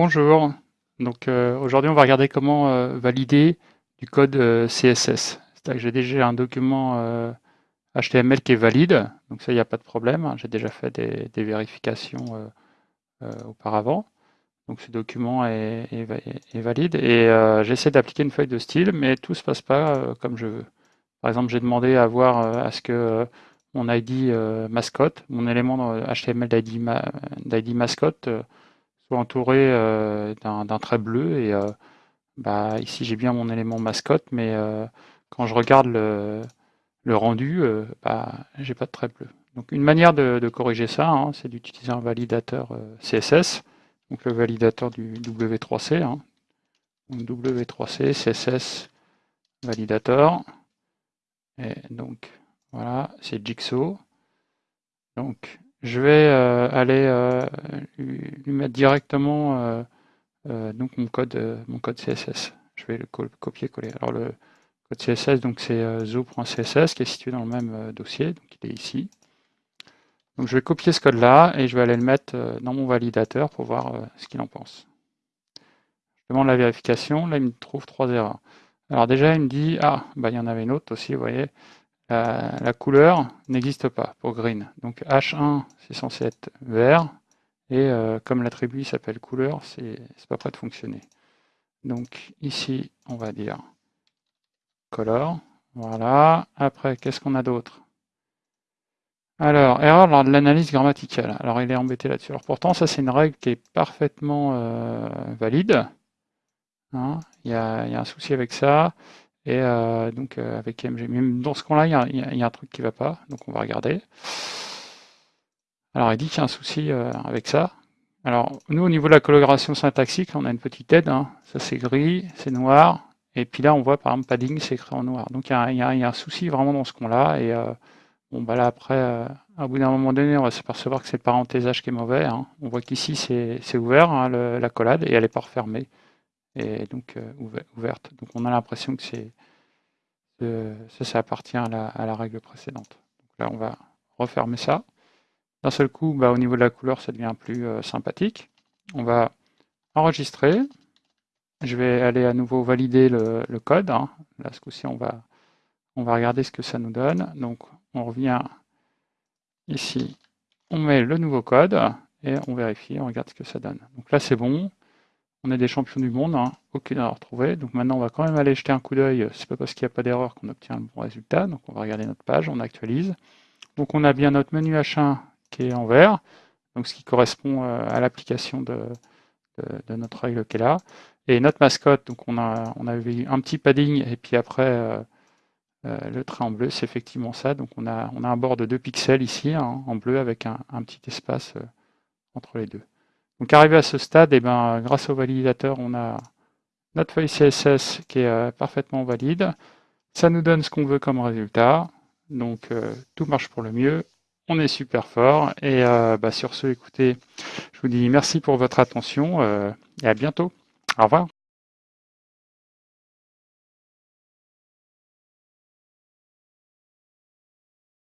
Bonjour, donc euh, aujourd'hui on va regarder comment euh, valider du code euh, CSS. C'est-à-dire que j'ai déjà un document HTML qui est valide, donc ça il n'y a pas de problème, j'ai déjà fait des, vérifications auparavant. Donc ce document est, valide et j'essaie d'appliquer une feuille de style, mais tout ne se passe pas comme je veux. Par exemple, j'ai demandé à voir à ce que mon ID mascotte, mon élément HTML d'ID mascotte, entouré euh, d'un trait bleu. Et euh, bah, ici, j'ai bien mon élément mascotte, mais euh, quand je regarde le, rendu, bah, j'ai pas de trait bleu. Donc une manière de, corriger ça, hein, c'est d'utiliser un validateur CSS, donc le validateur du W3C. Hein. W3C, CSS, validator. Et donc voilà, c'est Jigsaw. Donc je vais euh, aller euh, lui mettre directement euh, donc mon code, mon code CSS. Je vais le copier-coller. Alors le code CSS, donc c'est zo.css qui est situé dans le même dossier, donc il est ici. Donc je vais copier ce code-là et je vais aller le mettre dans mon validateur pour voir ce qu'il en pense. Je demande la vérification, là il me trouve trois erreurs. Alors déjà il me dit, ah, bah, il y en avait une autre aussi, vous voyez, la, couleur n'existe pas pour green. Donc H1, c'est censé être vert, et euh, comme l'attribut s'appelle couleur, c'est pas prêt de fonctionner. Donc ici, on va dire color. Voilà. Après, qu'est-ce qu'on a d'autre? Alors, erreur lors de l'analyse grammaticale. Alors, il est embêté là-dessus. Alors, pourtant, ça, c'est une règle qui est parfaitement euh, valide. Hein. il, y a, un souci avec ça. Et euh, donc euh, avec MG. Mais dans ce cas-là, il, y, a un truc qui ne va pas, donc on va regarder. Alors il dit qu'il y a un souci euh, avec ça. Alors nous, au niveau de la coloration syntaxique, on a une petite aide. Hein. Ça c'est gris, c'est noir. Et puis là, on voit par exemple padding, c'est écrit en noir. Donc il y, a, un souci vraiment dans ce qu'on-là. Et bon, bah là après, à bout d'un moment donné, on va s'apercevoir que c'est le parenthésage qui est mauvais. Hein. On voit qu'ici c'est ouvert, hein, la collade, et elle n'est pas refermée et donc euh, ouverte. Donc on a l'impression que c'est ça, ça appartient à la, règle précédente. Donc là, on va refermer ça. D'un seul coup, bah, au niveau de la couleur, ça devient plus euh, sympathique. On va enregistrer. Je vais aller à nouveau valider le, code. Hein. Là, ce coup-ci, on va, on va regarder ce que ça nous donne. Donc, on revient ici. On met le nouveau code et on vérifie, on regarde ce que ça donne. Donc là, c'est bon. On est des champions du monde, hein, aucune erreur trouvée. Donc maintenant, on va quand même aller jeter un coup d'œil. C'est pas parce qu'il n'y a pas d'erreur qu'on obtient le bon résultat. Donc on va regarder notre page, on actualise. Donc on a bien notre menu H1 qui est en vert, ce qui correspond euh, à l'application de, notre règle qui est là. Et notre mascotte, on a, on avait un petit padding et puis après euh, euh, le trait en bleu, c'est effectivement ça. Donc on a, on a un bord de 2 pixels ici hein, en bleu avec un petit espace entre les deux. Donc arrivé à ce stade, et eh ben, grâce au validateur, on a notre feuille CSS qui est euh, parfaitement valide. Ça nous donne ce qu'on veut comme résultat. Donc euh, tout marche pour le mieux. On est super fort. Et euh, bah, sur ce, écoutez, je vous dis merci pour votre attention et à bientôt. Au revoir.